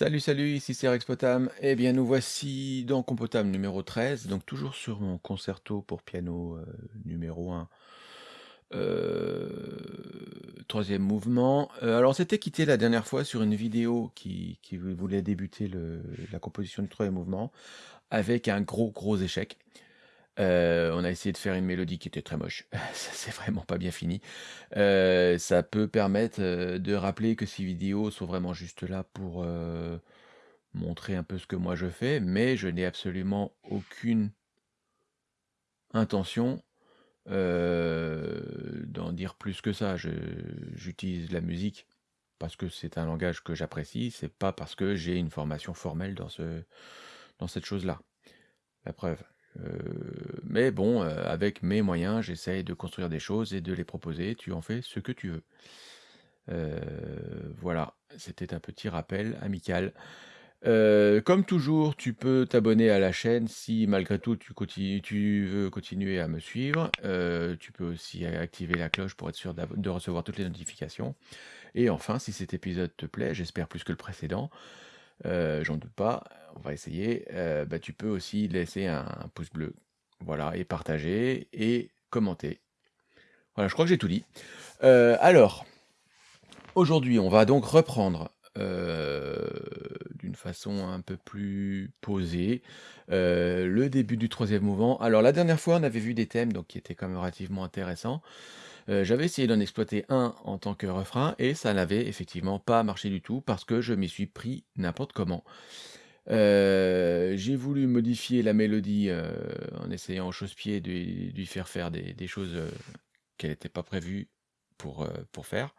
Salut, salut, ici c'est Rex Potam. Eh bien, nous voici dans Compotam numéro 13, donc toujours sur mon concerto pour piano euh, numéro 1, euh, troisième mouvement. Euh, alors, on s'était quitté la dernière fois sur une vidéo qui, voulait débuter la composition du troisième mouvement avec un gros, gros échec. Euh, on a essayé de faire une mélodie qui était très moche. Ça, c'est vraiment pas bien fini. Euh, ça peut permettre euh, de rappeler que ces vidéos sont vraiment juste là pour montrer un peu ce que moi je fais, mais je n'ai absolument aucune intention d'en dire plus que ça. J'utilise la musique parce que c'est un langage que j'apprécie, c'est pas parce que j'ai une formation formelle dans ce, dans cette chose-là. La preuve. Euh, mais bon, euh, avec mes moyens, j'essaye de construire des choses et de les proposer. Tu en fais ce que tu veux. Euh, voilà, c'était un petit rappel amical. Comme toujours, tu peux t'abonner à la chaîne si malgré tout tu, tu veux continuer à me suivre. Tu peux aussi activer la cloche pour être sûr de recevoir toutes les notifications. Et enfin, si cet épisode te plaît, j'espère plus que le précédent, j'en doute pas, on va essayer, euh, bah, tu peux aussi laisser un, pouce bleu. Voilà, et partager et commenter. Voilà, je crois que j'ai tout dit. Euh, alors, aujourd'hui, on va donc reprendre euh, d'une façon un peu plus posée le début du troisième mouvement. Alors, la dernière fois, on avait vu des thèmes donc, qui étaient quand même relativement intéressants. J'avais essayé d'en exploiter un en tant que refrain et ça n'avait effectivement pas marché du tout parce que je m'y suis pris n'importe comment. Euh, j'ai voulu modifier la mélodie euh, en essayant au chausse-pied de lui faire faire des, choses euh, qu'elle n'était pas prévue pour, pour faire.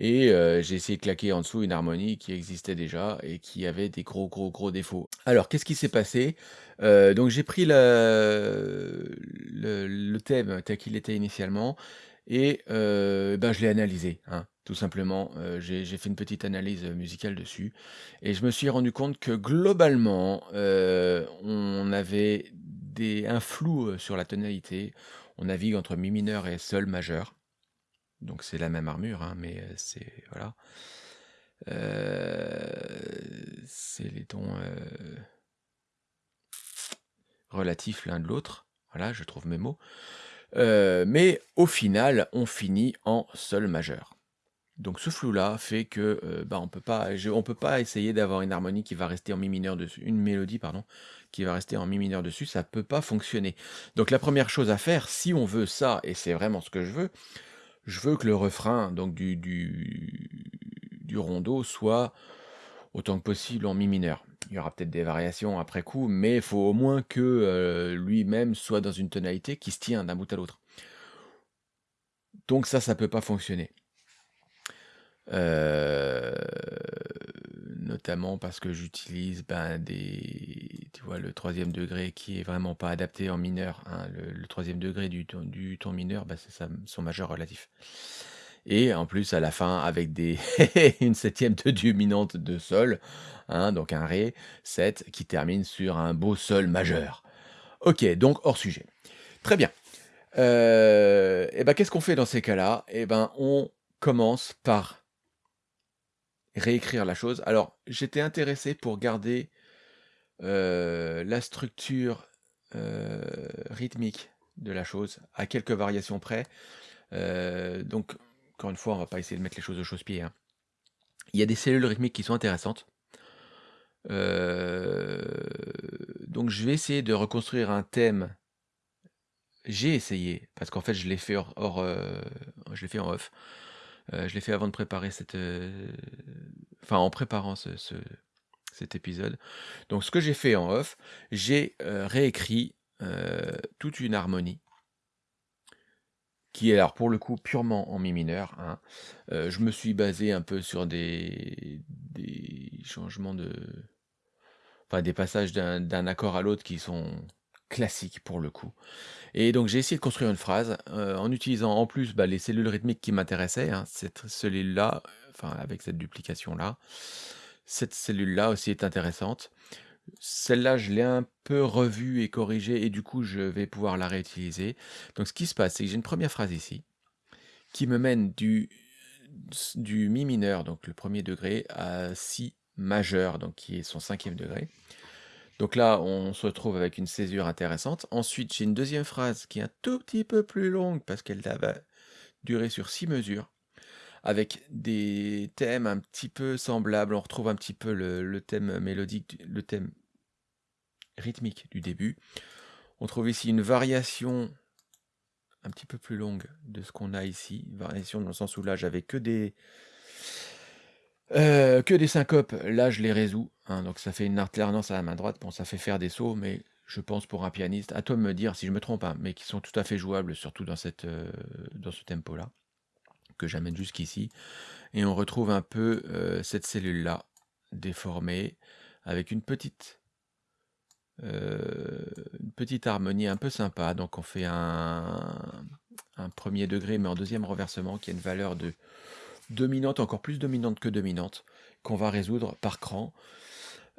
Et j'ai essayé de claquer en dessous une harmonie qui existait déjà et qui avait des gros, gros, défauts. Alors, qu'est-ce qui s'est passé? Donc, j'ai pris le, thème tel qu'il était initialement et ben, je l'ai analysé, hein, tout simplement. Euh, j'ai fait une petite analyse musicale dessus et je me suis rendu compte que globalement, euh, on avait un flou euh, sur la tonalité. On navigue entre mi mineur et sol majeur. Donc c'est la même armure, hein, mais euh, c'est voilà. Euh, c'est les tons euh, relatifs l'un de l'autre. Voilà, je trouve mes mots. Euh, mais au final, on finit en sol majeur. Donc ce flou-là fait que euh, bah, on peut pas, peut pas essayer d'avoir une harmonie qui va rester en mi mineur dessus, une mélodie pardon, qui va rester en mi mineur dessus, ça peut pas fonctionner. Donc la première chose à faire, si on veut ça, et c'est vraiment ce que je veux, je veux que le refrain donc du, du, du rondo soit autant que possible en mi mineur. Il y aura peut-être des variations après coup, mais il faut au moins que euh, lui-même soit dans une tonalité qui se tient d'un bout à l'autre. Donc ça, ça peut pas fonctionner. Euh, notamment parce que j'utilise ben, des, tu vois, le troisième degré qui est vraiment pas adapté en mineur. hein. Le, troisième degré du, ton- du ton mineur, ben, c'est son majeur relatif. Et en plus, à la fin, avec des une septième de dominante de sol, hein, donc un Ré 7 qui termine sur un beau sol majeur. Ok, donc hors sujet. Très bien. Euh, et ben, qu'est-ce qu'on fait dans ces cas-là? Et ben, on commence par réécrire la chose. Alors, j'étais intéressé pour garder euh, la structure euh, rythmique de la chose, à quelques variations près. Euh, donc, encore une fois, on va pas essayer de mettre les choses au chausse-pied. hein. Il y a des cellules rythmiques qui sont intéressantes. Donc, je vais essayer de reconstruire un thème. J'ai essayé, parce qu'en fait, je l'ai fait hors, hors, je l'ai fait en off. Euh, je l'ai fait avant de préparer cette, euh, enfin, en préparant ce, ce- cet épisode. Donc, ce que j'ai fait en off, j'ai euh, réécrit toute une harmonie qui est alors pour le coup purement en mi mineur. hein. Je me suis basé un peu sur des, des changements de, enfin des passages d'un accord à l'autre qui sont classiques pour le coup. Et donc j'ai essayé de construire une phrase euh, en utilisant en plus bah, les cellules rythmiques qui m'intéressaient, hein, cette cellule-là, enfin avec cette duplication-là. Cette cellule-là aussi est intéressante. Celle-là, je l'ai un peu revue et corrigée et du coup, je vais pouvoir la réutiliser. Donc ce qui se passe, c'est que j'ai une première phrase ici qui me mène du, du mi mineur, donc le premier degré, à si majeur, donc qui est son cinquième degré. Donc là, on se retrouve avec une césure intéressante. Ensuite, j'ai une deuxième phrase qui est un tout petit peu plus longue parce qu'elle va durer sur six mesures, avec des thèmes un petit peu semblables. On retrouve un petit peu le, thème mélodique, le thème rythmique du début. On trouve ici une variation un petit peu plus longue de ce qu'on a ici. variation dans le sens où là, j'avais que des euh, que des syncopes, là je les résous, hein, donc ça fait une alternance à la main droite, bon ça fait faire des sauts, mais je pense pour un pianiste, à toi de me dire si je me trompe, hein, mais qui sont tout à fait jouables, surtout dans, cette, euh, dans ce tempo-là, que j'amène jusqu'ici. Et on retrouve un peu euh, cette cellule-là, déformée, avec une petite, une petite harmonie un peu sympa. Donc on fait un, un premier degré, mais en deuxième renversement, qui a une valeur de dominante, encore plus dominante que dominante, qu'on va résoudre par cran.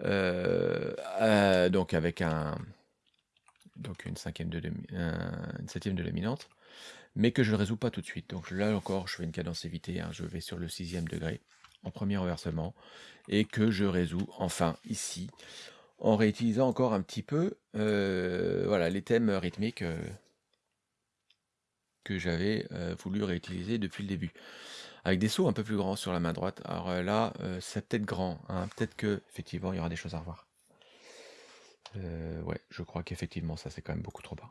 Euh, euh, donc avec un donc une cinquième de une septième de dominante, mais que je ne résous pas tout de suite. Donc là encore, je fais une cadence évitée, hein. je vais sur le sixième degré en premier renversement, et que je résous enfin ici, en réutilisant encore un petit peu euh, voilà, les thèmes rythmiques que j'avais voulu réutiliser depuis le début avec des sauts un peu plus grands sur la main droite. Alors euh, là, euh, c'est peut-être grand, hein. peut-être que effectivement il y aura des choses à revoir. Euh, ouais, je crois qu'effectivement ça c'est quand même beaucoup trop bas.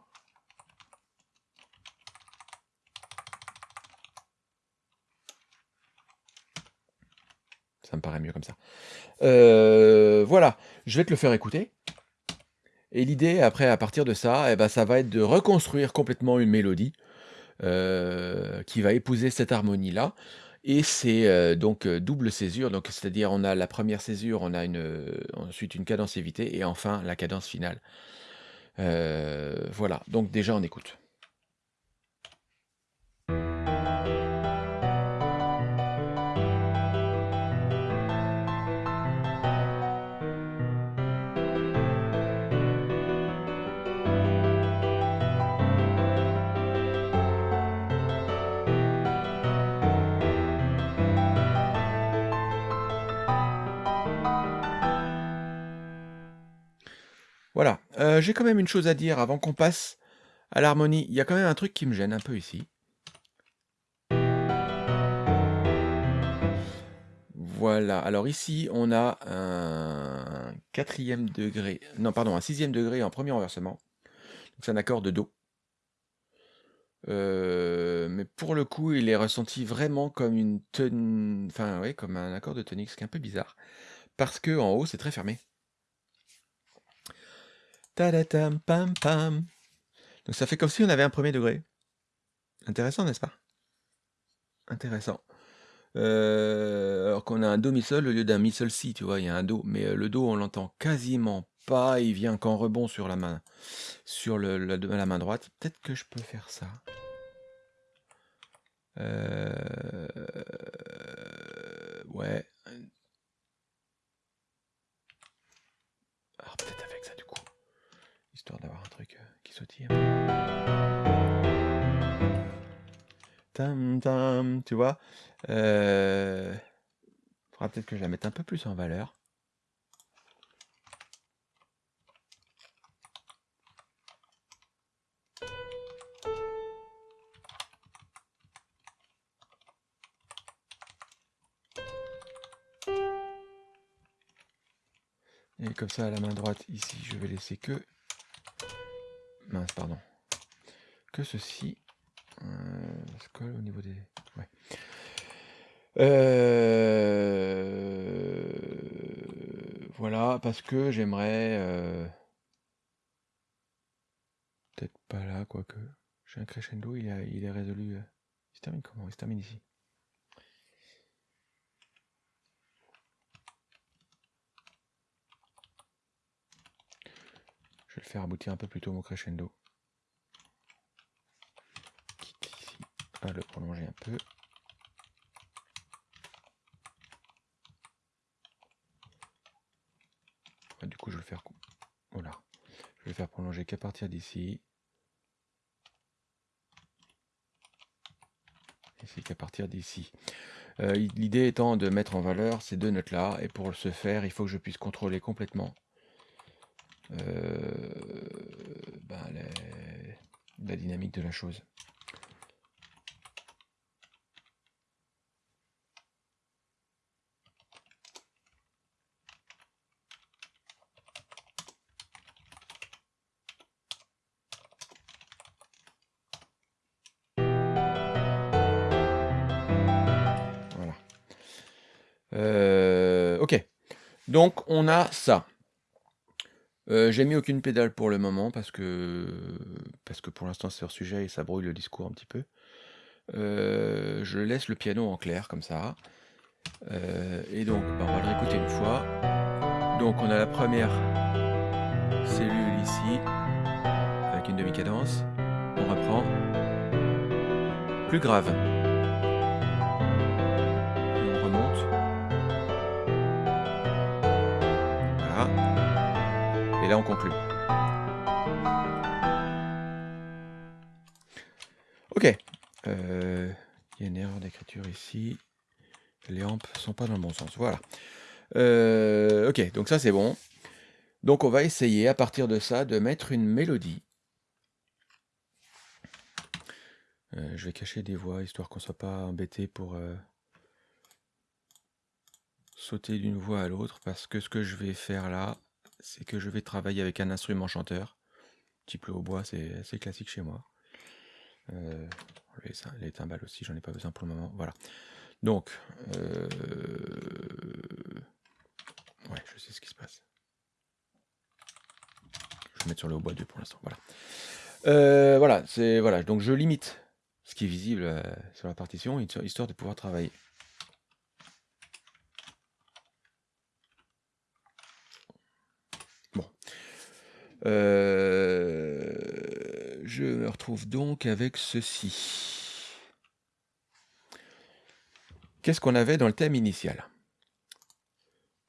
Ça me paraît mieux comme ça. voilà, je vais te le faire écouter. Et l'idée, après, à partir de ça, eh ben, ça va être de reconstruire complètement une mélodie. Euh, qui va épouser cette harmonie-là. Et c'est euh, donc euh, double césure, c'est-à-dire on a la première césure, on a ensuite une cadence évitée et enfin la cadence finale. voilà, donc déjà on écoute. Euh, j'ai quand même une chose à dire avant qu'on passe à l'harmonie. Il y a quand même un truc qui me gêne un peu ici. Voilà, alors ici on a un quatrième degré, non pardon, un sixième degré en premier renversement. C'est un accord de Do. Euh, mais pour le coup, il est ressenti vraiment comme une ton... enfin comme un accord de tonique, ce qui est un peu bizarre, parce que en haut c'est très fermé. Pam pam. Donc ça fait comme si on avait un premier degré. Intéressant, n'est-ce pas? Intéressant. Euh, alors qu'on a un Do mi sol au lieu d'un mi sol si, tu vois, il y a un Do, mais euh, le Do on l'entend quasiment pas, il vient qu'en rebond sur la main, sur la main droite. Peut-être que je peux faire ça. Euh, ouais. D'avoir un truc qui sautille. Tam tam, tu vois. Euh... Faudra peut-être que je la mette un peu plus en valeur. Et comme ça, à la main droite, ici, je vais laisser que... Mince, pardon. Que ceci. Euh, colle au niveau des... Ouais. Euh, voilà, parce que j'aimerais... Euh, peut-être pas là, quoique. J'ai un crescendo, il, il est résolu. Il se termine comment? Il se termine ici. Vais le faire aboutir un peu plus tôt mon crescendo. Ici à le prolonger un peu. du coup, je vais le faire. Voilà. Je vais le faire prolonger qu'à partir d'ici. Ainsi qu'à partir d'ici. Euh, l'idée étant de mettre en valeur ces deux notes-là, et pour ce faire, il faut que je puisse contrôler complètement ben, la dynamique de la chose. Donc on a ça. Euh, j'ai mis aucune pédale pour le moment parce que parce que pour l'instant c'est hors sujet et ça brouille le discours un petit peu. Euh, je laisse le piano en clair comme ça. Euh, et donc bah, on va le réécouter une fois. Donc on a la première cellule ici avec une demi-cadence. On reprend. Plus grave. Et là, on conclut. Ok. Euh, il y a une erreur d'écriture ici. Les ampes sont pas dans le bon sens. Voilà. Euh, ok, donc ça c'est bon. Donc on va essayer à partir de ça de mettre une mélodie. Euh, je vais cacher des voix histoire qu'on soit pas embêté pour sauter d'une voix à l'autre parce que ce que je vais faire là, c'est que je vais travailler avec un instrument chanteur. Type le hautbois, c'est assez classique chez moi. Euh, les, timbales aussi, j'en ai pas besoin pour le moment. Voilà. Donc, euh, ouais, je sais ce qui se passe. Je vais mettre sur le hautbois 2 pour l'instant. Voilà. Euh, voilà, voilà. Donc je limite ce qui est visible sur la partition, histoire de pouvoir travailler. Euh, je me retrouve donc avec ceci. Qu'est-ce qu'on avait dans le thème initial?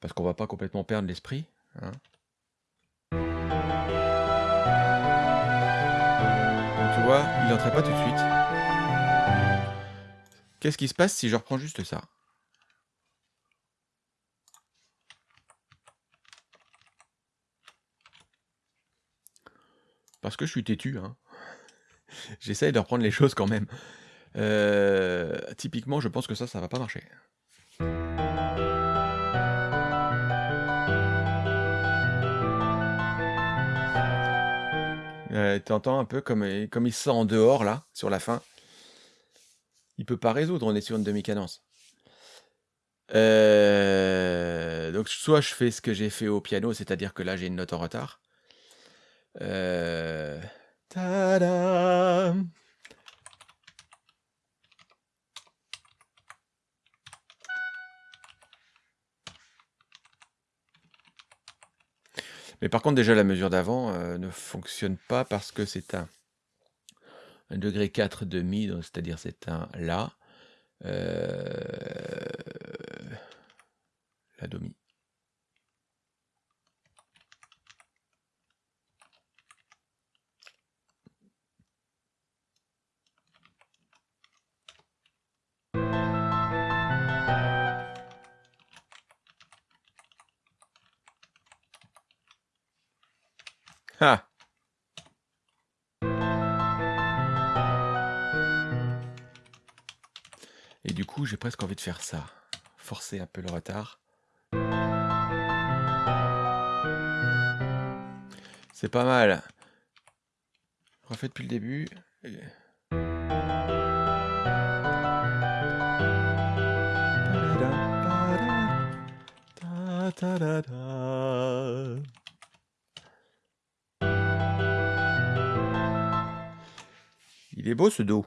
Parce qu'on va pas complètement perdre l'esprit. Hein. tu vois, il n'entrait pas tout de suite. Qu'est-ce qui se passe si je reprends juste ça? Parce que je suis têtu, hein. J'essaye de reprendre les choses quand même. Euh, typiquement, je pense que ça, ça va pas marcher. Euh, T'entends un peu comme, comme il se sent en dehors, là, sur la fin. Il peut pas résoudre, on est sur une demi-cadence. Euh, donc soit je fais ce que j'ai fait au piano, c'est-à-dire que là j'ai une note en retard, euh... Mais par contre, déjà, la mesure d'avant euh, ne fonctionne pas parce que c'est un, un degré 4 demi, c'est-à-dire c'est un La. Euh, la demi. Et du coup, j'ai presque envie de faire ça. Forcer un peu le retard. C'est pas mal. Refait depuis le début. Il est beau ce dos.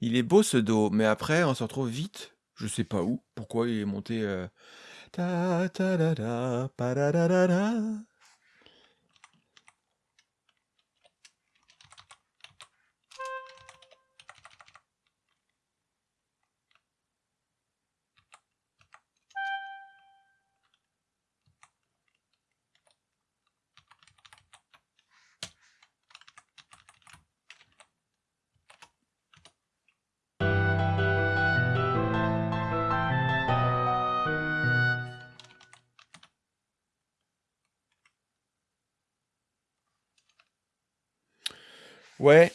Il est beau ce dos, mais après on se retrouve vite, je sais pas où, pourquoi il est monté... Euh. Ouais.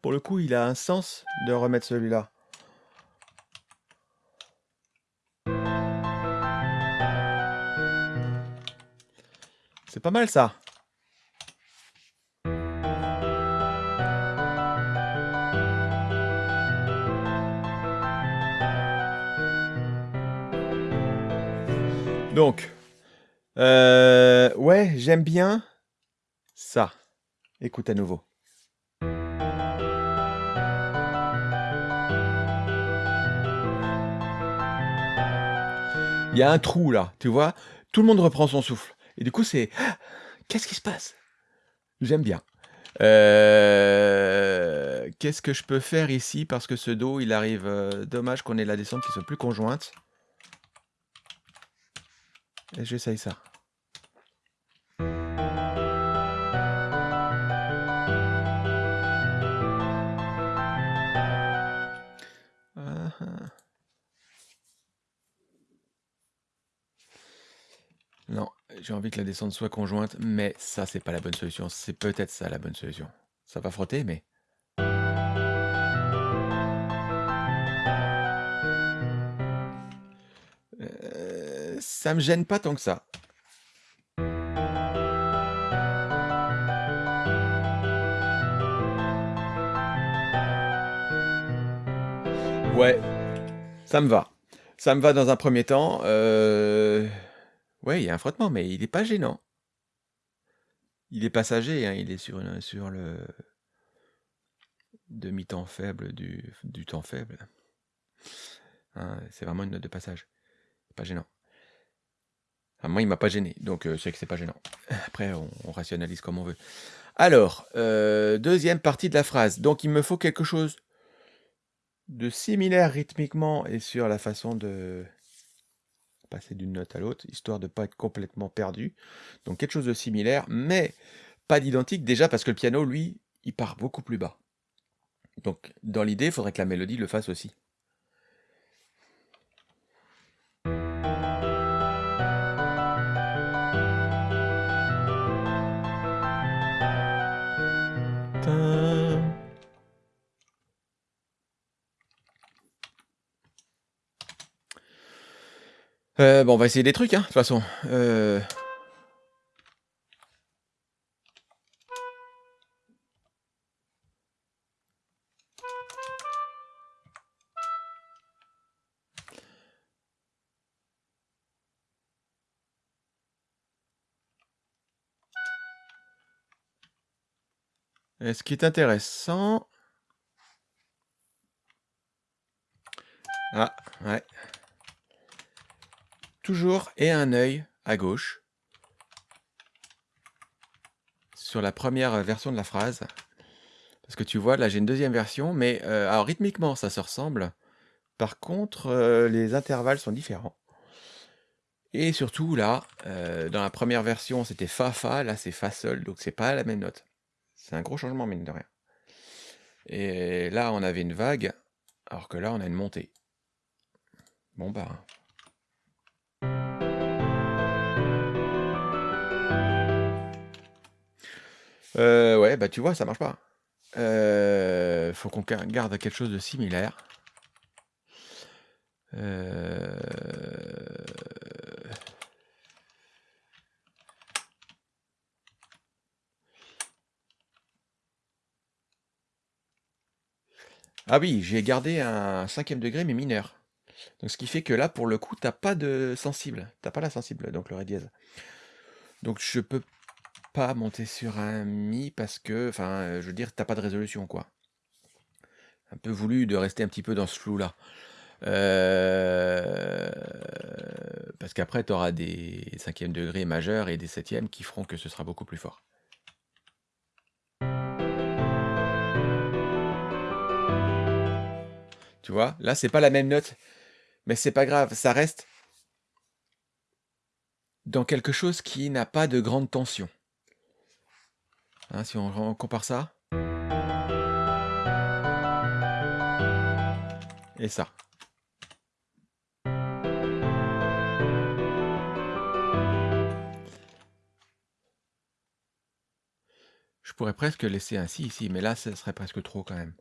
Pour le coup, il a un sens de remettre celui-là. C'est pas mal ça. Donc, euh, ouais, j'aime bien ça. Écoute à nouveau. Il y a un trou là, tu vois Tout le monde reprend son souffle. Et du coup, c'est... Qu'est-ce qui se passe? J'aime bien. Euh, Qu'est-ce que je peux faire ici? Parce que ce Do, il arrive... euh, dommage qu'on ait la descente qui soit plus conjointe. J'essaye ça. Ah. Non, j'ai envie que la descente soit conjointe, mais ça, c'est pas la bonne solution. C'est peut-être ça la bonne solution. Ça va frotter, mais... ça me gêne pas tant que ça. Ouais, ça me va. Ça me va dans un premier temps. Euh... Ouais, il y a un frottement, mais il est pas gênant. Il est passager, hein, il est sur, le demi-temps faible du, du temps faible. Hein, c'est vraiment une note de passage. Pas gênant. Enfin, moi, il m'a pas gêné, donc euh, c'est que c'est pas gênant. Après, on, on rationalise comme on veut. Alors, euh, deuxième partie de la phrase. Donc, il me faut quelque chose de similaire rythmiquement et sur la façon de passer d'une note à l'autre, histoire de ne pas être complètement perdu. Donc quelque chose de similaire, mais pas d'identique, déjà parce que le piano, lui, il part beaucoup plus bas. Donc dans l'idée, il faudrait que la mélodie le fasse aussi. Euh, bon, on va essayer des trucs, hein, de toute façon. Euh, et ce qui est intéressant... Ah, ouais. Toujours et un œil à gauche sur la première version de la phrase. Parce que tu vois, là j'ai une deuxième version, mais euh, alors rythmiquement ça se ressemble. Par contre, euh, les intervalles sont différents. Et surtout là, euh, dans la première version c'était Fa Fa, là c'est Fa Sol, donc c'est pas la même note. C'est un gros changement mine de rien. Et là on avait une vague, alors que là on a une montée. Bon bah. Euh, ouais, bah tu vois, ça marche pas. Euh, faut qu'on gar- garde quelque chose de similaire. Euh, Ah oui, j'ai gardé un cinquième degré mais mineur. Donc ce qui fait que là, pour le coup, t'as pas de sensible. T'as pas la sensible, donc le ré dièse. Donc je peux pas monter sur un mi parce que, enfin, je veux dire, t'as pas de résolution, quoi. Un peu voulu de rester un petit peu dans ce flou-là. Euh, Parce qu'après, tu auras des cinquièmes degrés majeurs et des septièmes qui feront que ce sera beaucoup plus fort. Tu vois, là, c'est pas la même note, mais c'est pas grave, ça reste dans quelque chose qui n'a pas de grande tension. Hein, si on, on compare ça. et ça. Je pourrais presque laisser ainsi ici, mais là, ce serait presque trop quand même.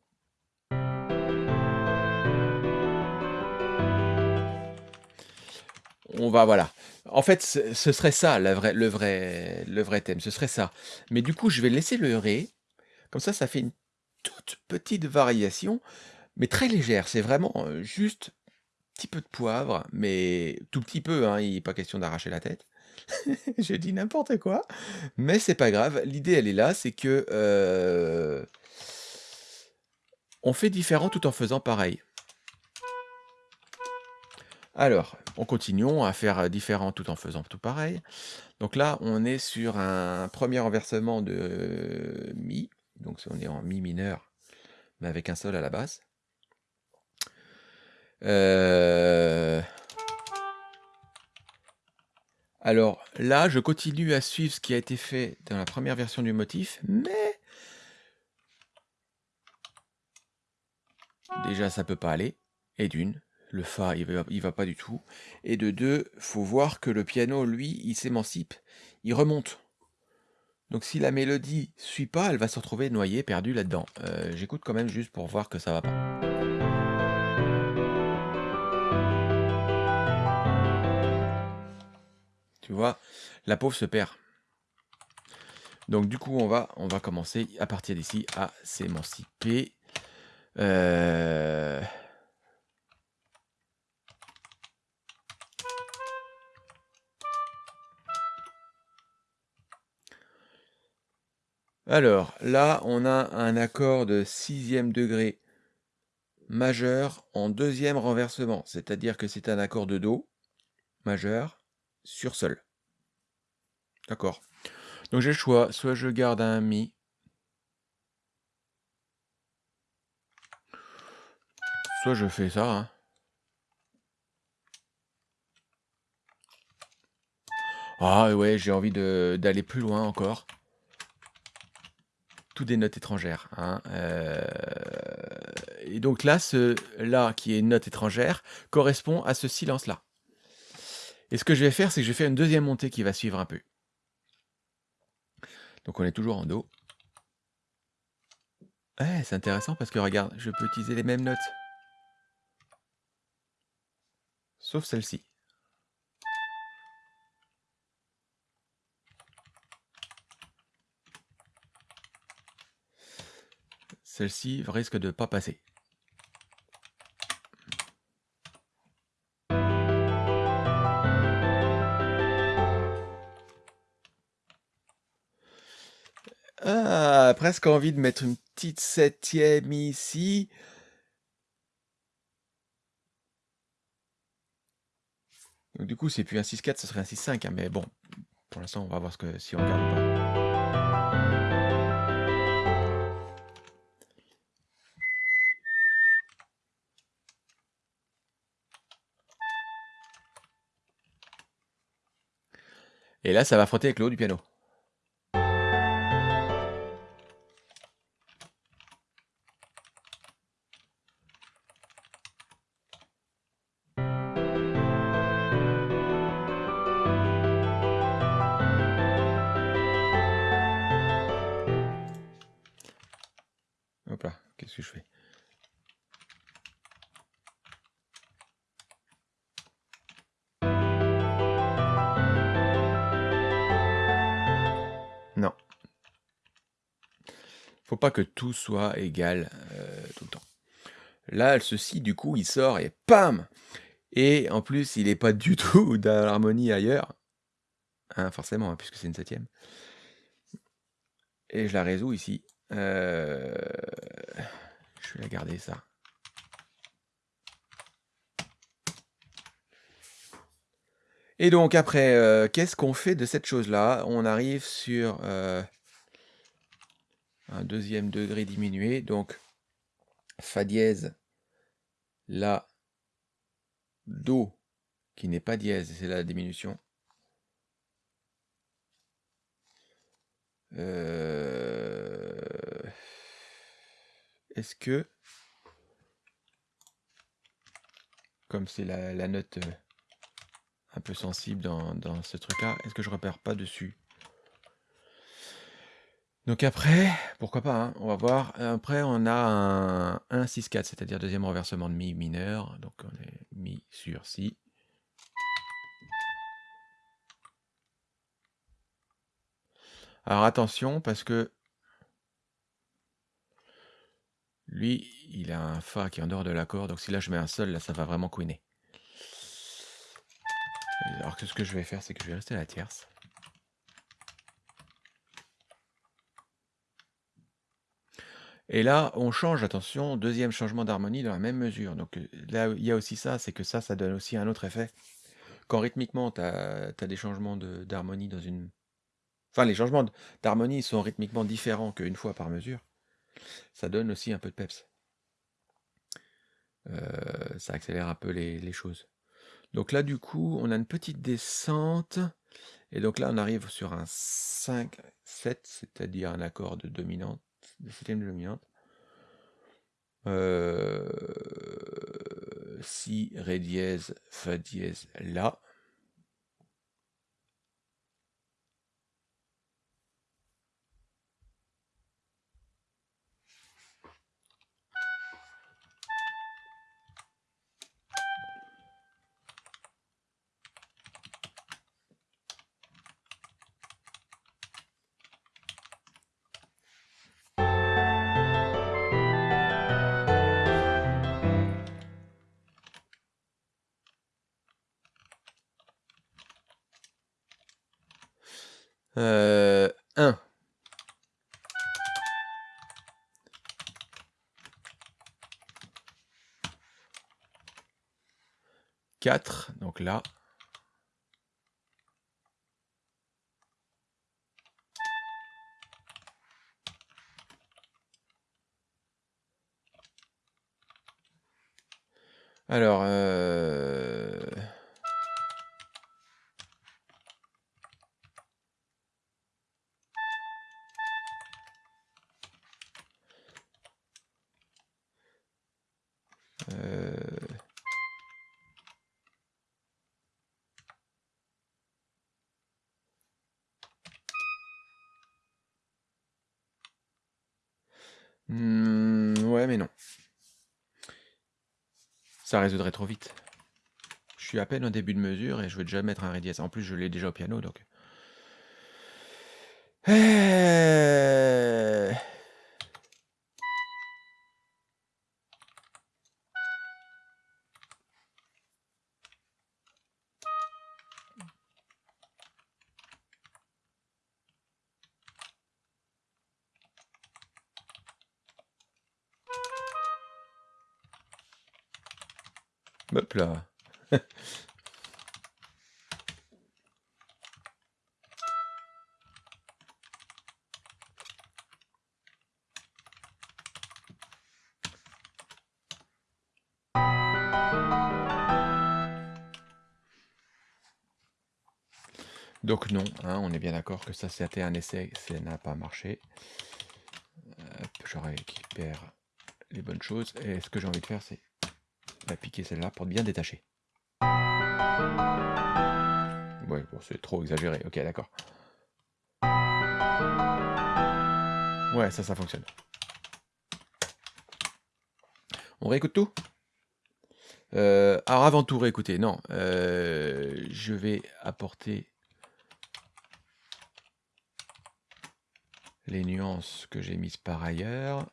On va, voilà. En fait, ce, serait ça, le, vrai, le vrai thème, ce serait ça. Mais du coup, je vais laisser le ré. Comme ça, ça fait une toute petite variation, mais très légère. C'est vraiment euh, juste petit peu de poivre, mais tout petit peu, hein, il n'est pas question d'arracher la tête. J'ai dit n'importe quoi, mais c'est pas grave. L'idée, elle est là, c'est que euh, on fait différent tout en faisant pareil. Alors, on continue à faire différent tout en faisant tout pareil. Donc là, on est sur un premier renversement de Mi. Donc on est en Mi mineur, mais avec un sol à la basse. Euh, Alors là, je continue à suivre ce qui a été fait dans la première version du motif, mais déjà ça peut pas aller. Et d'une, le Fa il va, va pas du tout. Et de deux, faut voir que le piano, lui, il s'émancipe, il remonte. Donc si la mélodie suit pas, elle va se retrouver noyée, perdue là-dedans. Euh, J'écoute quand même juste pour voir que ça va pas. Tu vois, la pauvre se perd. Donc du coup, on va, on va commencer à partir d'ici à s'émanciper. Euh, Alors, là, on a un accord de sixième degré majeur en deuxième renversement. C'est-à-dire que c'est un accord de Do majeur sur Sol. D'accord. Donc j'ai le choix. Soit je garde un Mi. Soit je fais ça. hein. Ah ouais, j'ai envie d'aller plus loin encore. Des notes étrangères. hein, euh, Et donc là, ce là qui est une note étrangère correspond à ce silence-là. Et ce que je vais faire, c'est que je vais faire une deuxième montée qui va suivre un peu. Donc on est toujours en Do. Ouais, c'est intéressant parce que regarde, je peux utiliser les mêmes notes. Sauf celle-ci. Celle-ci risque de pas passer. Ah, presque envie de mettre une petite septième ici. Donc du coup, c'est plus un 6-4, ce serait un 6-5. hein, mais bon, pour l'instant, on va voir ce que, si on garde ou pas. Et là, ça va frotter avec le du piano. Soit égal euh, tout le temps. Là, ceci, du coup, il sort et PAM Et en plus, il n'est pas du tout dans l'harmonie ailleurs. Hein, forcément, hein, puisque c'est une septième. Et je la résous ici. Euh, Je vais la garder, ça. Et donc après, euh, qu'est-ce qu'on fait de cette chose-là? On arrive sur un deuxième degré diminué, donc Fa dièse, La, Do, qui n'est pas dièse, c'est la diminution. Euh, Est-ce que comme c'est la, note euh, un peu sensible dans, dans ce truc-là, est-ce que je repère pas dessus? Donc après, pourquoi pas, hein, on va voir. Après, on a un 1, 6, 4, c'est-à-dire deuxième renversement de Mi mineur. Donc on est Mi sur Si. Alors attention, parce que lui, il a un Fa qui est en dehors de l'accord, donc si là je mets un Sol, là ça va vraiment couiner. Alors que ce que je vais faire, c'est que je vais rester à la tierce. Et là, on change, attention, deuxième changement d'harmonie dans la même mesure. Donc euh, là, il y a aussi ça, c'est que ça, ça donne aussi un autre effet. Quand rythmiquement, tu as, des changements d'harmonie dans une Enfin, les changements d'harmonie sont rythmiquement différents qu'une fois par mesure. Ça donne aussi un peu de peps. Euh, ça accélère un peu les, choses. Donc là, du coup, on a une petite descente. Et donc là, on arrive sur un 5, 7, c'est-à-dire un accord de dominante, de septième dominante. Euh, si, Ré dièse, Fa dièse, La. 4, donc là. Alors, euh Ça résoudrait trop vite. Je suis à peine au début de mesure et je veux déjà mettre un Ré. En plus, je l'ai déjà au piano, donc... Euh, Hop là. Donc non, hein, on est bien d'accord que ça c'était un essai, ça n'a pas marché. je récupère les bonnes choses. Et ce que j'ai envie de faire, c'est va piquer celle-là pour bien détacher. Ouais, bon, c'est trop exagéré. Ok, d'accord. Ouais, ça, ça fonctionne. On réécoute tout? Euh, Alors, avant tout réécouter, non. Euh, je vais apporter les nuances que j'ai mises par ailleurs.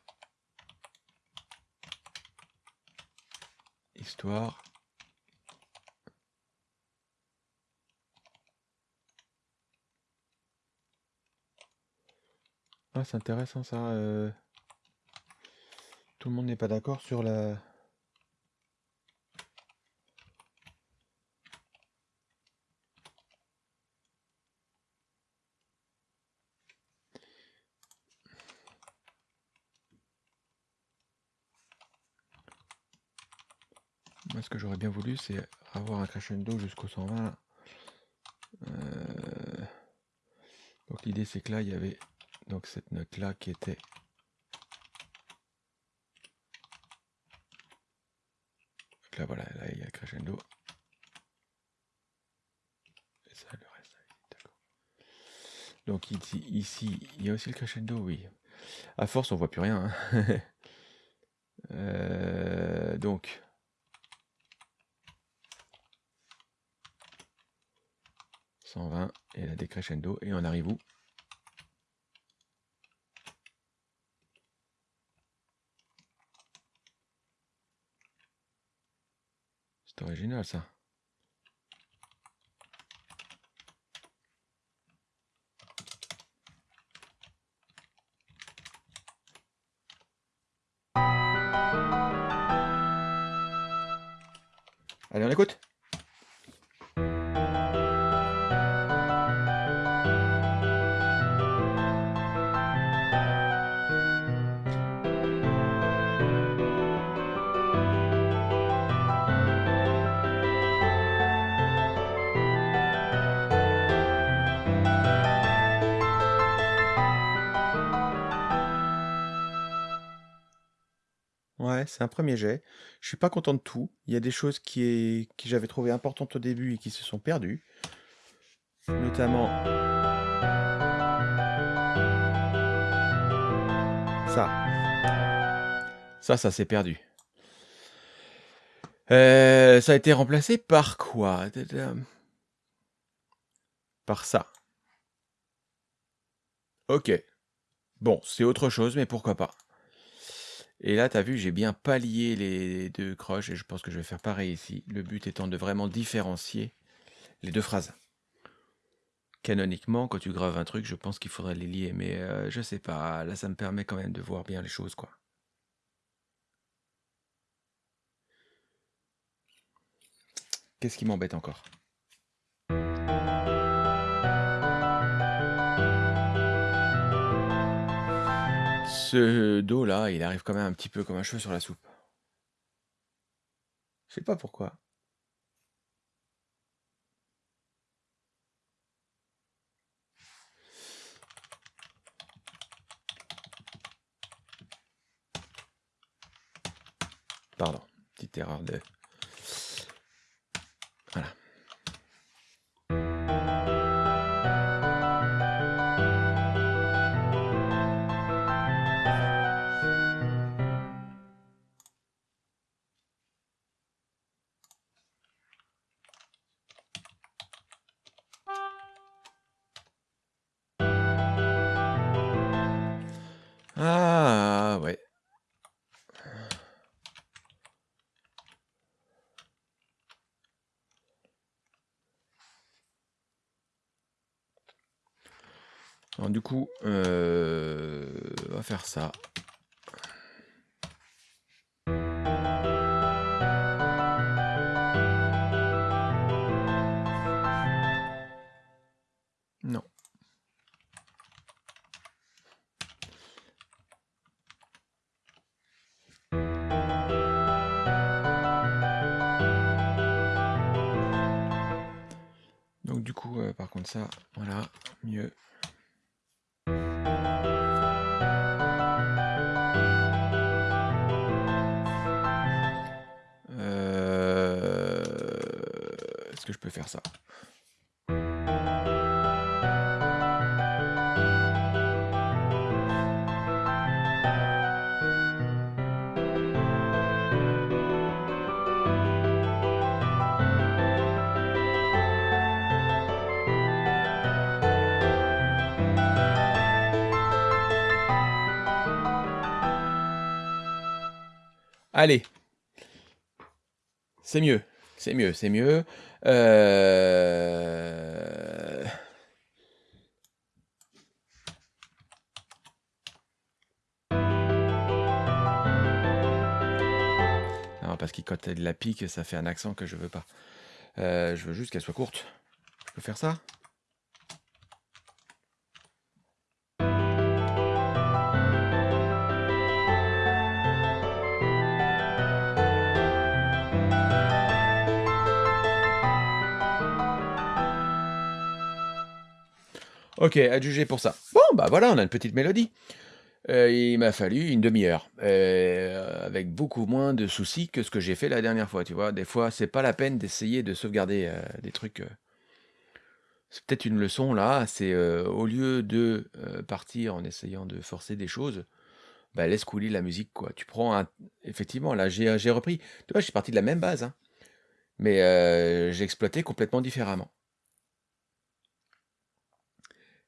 Ah, c'est intéressant ça. Euh. Tout le monde n'est pas d'accord sur la... ce que j'aurais bien voulu, c'est avoir un crescendo jusqu'au 120. Euh, donc l'idée, c'est que là, il y avait donc cette note-là qui était là, voilà, là, il y a crescendo. Et ça, le reste, d'accord. Donc ici, ici, il y a aussi le crescendo, oui. À force, on voit plus rien. hein. Euh, donc, « 120 et la décrescendo. Et on arrive où? C'est original ça. Allez, on écoute? C'est un premier jet. Je suis pas content de tout. Il y a des choses qui, est... qui j'avais trouvé importantes au début et qui se sont perdues. Notamment ça. Ça, ça s'est perdu. Euh, ça a été remplacé par quoi? Par ça. Ok. Bon, c'est autre chose, mais pourquoi pas. Et là, tu as vu, j'ai bien pallié les deux croches et je pense que je vais faire pareil ici. Le but étant de vraiment différencier les deux phrases. Canoniquement, quand tu graves un truc, je pense qu'il faudrait les lier, mais euh, je sais pas. Là, ça me permet quand même de voir bien les choses, quoi. Qu'est-ce qui m'embête encore? Ce dos-là, il arrive quand même un petit peu comme un cheveu sur la soupe. Je sais pas pourquoi. Pardon, petite erreur de... Alors du coup, euh, on va faire ça. Non. Donc du coup, euh, par contre ça, Allez. C'est mieux. C'est mieux, c'est mieux. Euh... Non, parce qu'il quand elle la pique, ça fait un accent que je veux pas. Euh, je veux juste qu'elle soit courte. Je peux faire ça? Ok, adjugé pour ça. Bon, bah voilà, on a une petite mélodie. Heu, il m'a fallu une 1/2 heure, heu, avec beaucoup moins de soucis que ce que j'ai fait la dernière fois, tu vois? Des fois, c'est pas la peine d'essayer de sauvegarder, heu, des trucs, c'est peut-être une leçon là, c'est, au lieu de, partir en essayant de forcer des choses, bah, laisse couler la musique, quoi. Tu prends un effectivement là, j'ai, repris tu vois, je suis parti de la même base, hein, mais, j'ai exploité complètement différemment.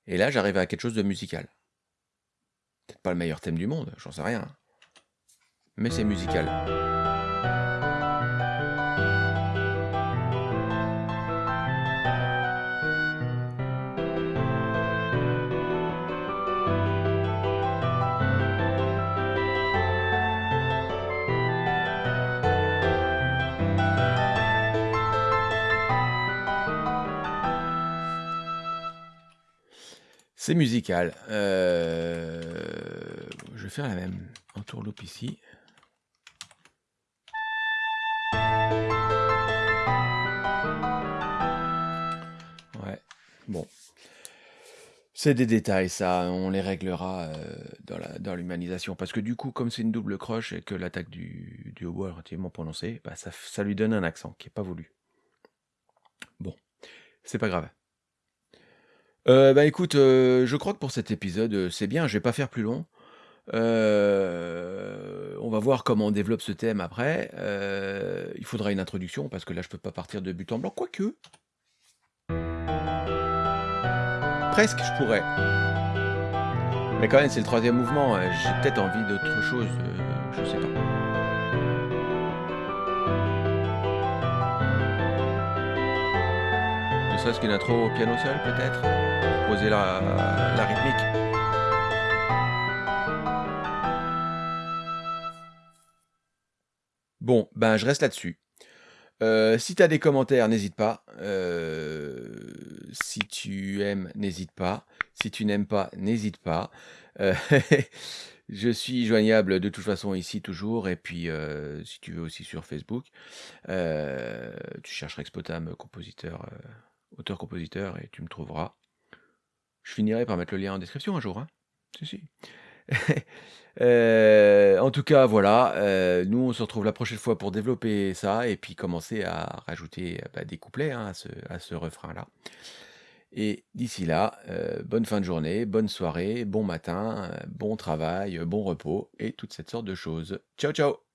Et là, j'arrive à quelque chose de musical. Peut-être pas le meilleur thème du monde, j'en sais rien. Mais c'est musical. C'est musical, heu, je vais faire la même entourloupe ici. Ouais, bon. C'est des détails ça, on les réglera, heu, dans l'humanisation parce que du coup, comme c'est une double croche et que l'attaque du du hautbois est relativement prononcée, bah, ça ça lui donne un accent qui est pas voulu. Bon, c'est pas grave. Heu, bah, écoute, heu, je crois que pour cet épisode, heu, c'est bien, je vais pas faire plus long. Heu, on va voir comment on développe ce thème après. Il faudra une introduction parce que là, je peux pas partir de but en blanc, quoique presque, je pourrais. Mais quand même, c'est le 3e mouvement, j'ai peut-être envie d'autre chose, je sais pas. Ne serait-ce qu'une intro au piano seul peut-être? La la rythmique? Bon, ben, je reste là-dessus. Heu, si tu as des commentaires, n'hésite pas. Heu, si tu aimes, n'hésite pas. Si tu n'aimes pas, n'hésite pas. Heu, je suis joignable de toute façon ici toujours et puis, si tu veux aussi sur Facebook. Tu chercheras Expotam, compositeur, auteur-compositeur et tu me trouveras. Je finirai par mettre le lien en description un jour, hein. Si, si. Heu, en tout cas, voilà, heu, nous, on se retrouve la prochaine fois pour développer ça et puis commencer à rajouter, bah, des couplets, hein, à ce refrain-là. Et d'ici là, bonne fin de journée, bonne soirée, bon matin, bon travail, bon repos et toute cette sorte de choses. Ciao, ciao!